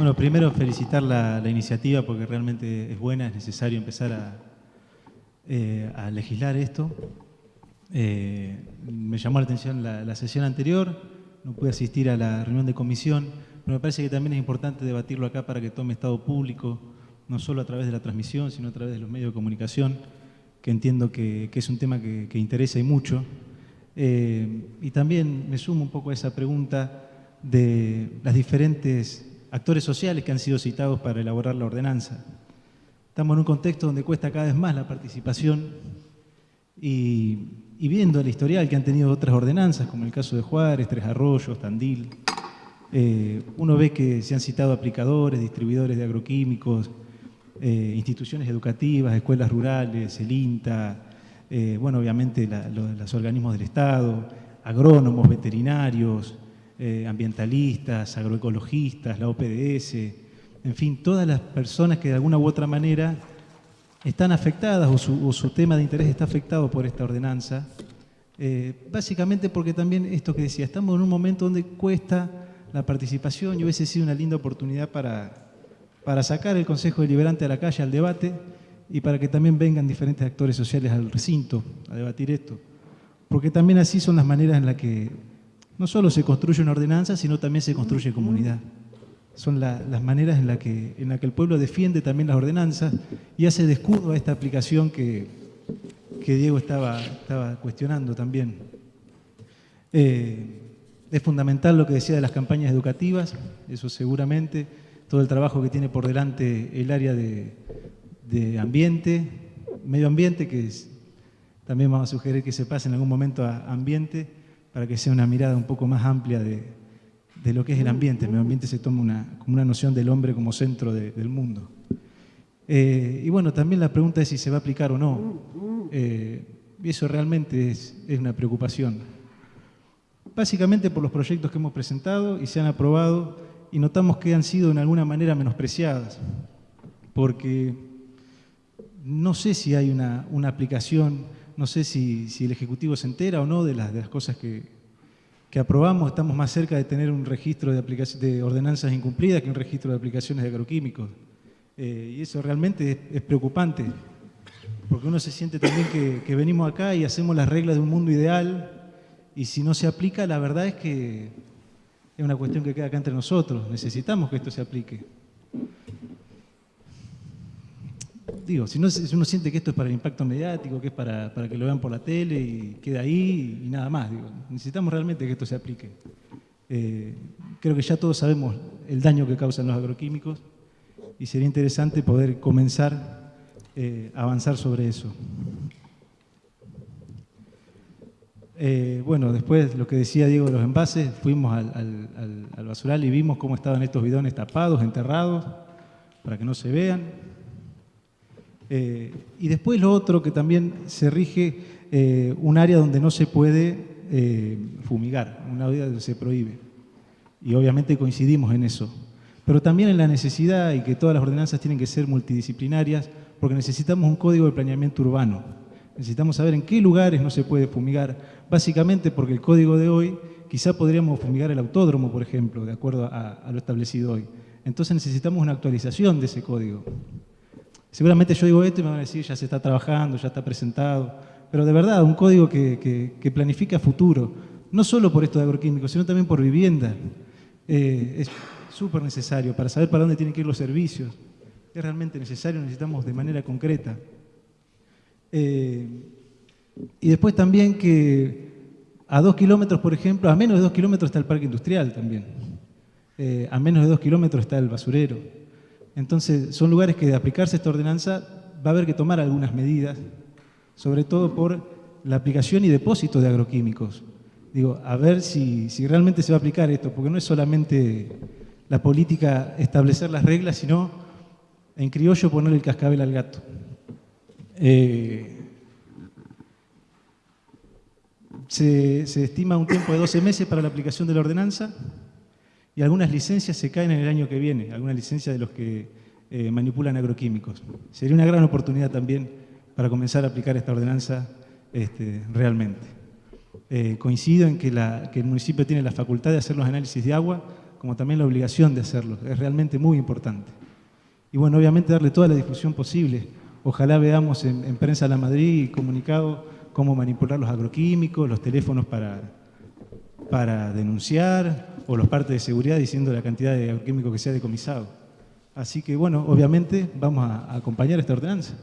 Bueno, primero felicitar la, iniciativa porque realmente es buena, es necesario empezar a, eh, legislar esto. Eh, me llamó la atención la, sesión anterior, no pude asistir a la reunión de comisión, pero me parece que también es importante debatirlo acá para que tome estado público, no solo a través de la transmisión, sino a través de los medios de comunicación, que entiendo que, es un tema que, interesa y mucho. Eh, y también me sumo un poco a esa pregunta de las diferentes actores sociales que han sido citados para elaborar la ordenanza. Estamos en un contexto donde cuesta cada vez más la participación y, viendo el historial que han tenido otras ordenanzas, como el caso de Juárez, Tres Arroyos, Tandil, eh, uno ve que se han citado aplicadores, distribuidores de agroquímicos, eh, instituciones educativas, escuelas rurales, el INTA, eh, bueno, obviamente los organismos del Estado, agrónomos, veterinarios, eh, ambientalistas, agroecologistas, la OPDS, en fin, todas las personas que de alguna u otra manera están afectadas o su, tema de interés está afectado por esta ordenanza, eh, básicamente porque también esto que decía, estamos en un momento donde cuesta la participación y hubiese sido una linda oportunidad para, para sacar el Consejo Deliberante a la calle, al debate, y para que también vengan diferentes actores sociales al recinto a debatir esto. Porque también así son las maneras en las que no solo se construye una ordenanza, sino también se construye comunidad. Son las maneras en las que, la que el pueblo defiende también las ordenanzas y hace de escudo a esta aplicación que, Diego estaba, estaba cuestionando también. Eh, es fundamental lo que decía de las campañas educativas, eso seguramente, todo el trabajo que tiene por delante el área de, ambiente, medio ambiente, que también vamos a sugerir que se pase en algún momento a ambiente, para que sea una mirada un poco más amplia de, lo que es el ambiente. El medio ambiente se toma una, como una noción del hombre como centro del mundo. Eh, y bueno, también la pregunta es si se va a aplicar o no. Eh, y eso realmente es, una preocupación. Básicamente por los proyectos que hemos presentado y se han aprobado y notamos que han sido de alguna manera menospreciadas, porque no sé si hay una, una aplicación no sé si, el Ejecutivo se entera o no de las, cosas que, aprobamos. Estamos más cerca de tener un registro de, de ordenanzas incumplidas que un registro de aplicaciones de agroquímicos. Eh, y eso realmente es, preocupante, porque uno se siente también que, venimos acá y hacemos las reglas de un mundo ideal, y si no se aplica, la verdad es que es una cuestión que queda acá entre nosotros. Necesitamos que esto se aplique. Digo, si, no, si uno siente que esto es para el impacto mediático, que es para, que lo vean por la tele y queda ahí y nada más, digo, necesitamos realmente que esto se aplique. Eh, creo que ya todos sabemos el daño que causan los agroquímicos y sería interesante poder comenzar eh, a avanzar sobre eso. Eh, bueno, después lo que decía Diego de los envases, fuimos al, al basural y vimos cómo estaban estos bidones tapados, enterrados, para que no se vean. Eh, y después lo otro que también se rige eh, un área donde no se puede eh, fumigar, un área donde se prohíbe. Y obviamente coincidimos en eso. Pero también en la necesidad y que todas las ordenanzas tienen que ser multidisciplinarias porque necesitamos un código de planeamiento urbano. Necesitamos saber en qué lugares no se puede fumigar, básicamente porque el código de hoy, quizá podríamos fumigar el autódromo, por ejemplo, de acuerdo a lo establecido hoy. Entonces necesitamos una actualización de ese código. Seguramente yo digo esto y me van a decir, ya se está trabajando, ya está presentado, pero de verdad, un código que, que, planifica futuro, no solo por esto de agroquímicos, sino también por vivienda. Eh, es súper necesario para saber para dónde tienen que ir los servicios. Es realmente necesario, necesitamos de manera concreta. Eh, y después también que a dos kilómetros, por ejemplo, a menos de dos kilómetros está el parque industrial también. Eh, a menos de dos kilómetros está el basurero. Entonces, son lugares que de aplicarse esta ordenanza va a haber que tomar algunas medidas, sobre todo por la aplicación y depósito de agroquímicos. Digo, a ver si, realmente se va a aplicar esto, porque no es solamente la política establecer las reglas, sino en criollo poner el cascabel al gato. Eh, se, se, estima un tiempo de 12 meses para la aplicación de la ordenanza y algunas licencias se caen en el año que viene, algunas licencias de los que eh, manipulan agroquímicos. Sería una gran oportunidad también para comenzar a aplicar esta ordenanza este, realmente. Eh, coincido en que, el municipio tiene la facultad de hacer los análisis de agua, como también la obligación de hacerlo. Es realmente muy importante. Y bueno, obviamente darle toda la difusión posible. Ojalá veamos en, en Prensa La Madrid comunicado cómo manipular los agroquímicos, los teléfonos para, para denunciar, o los partes de seguridad diciendo la cantidad de agroquímicos que se ha decomisado. Así que bueno, obviamente vamos a acompañar esta ordenanza.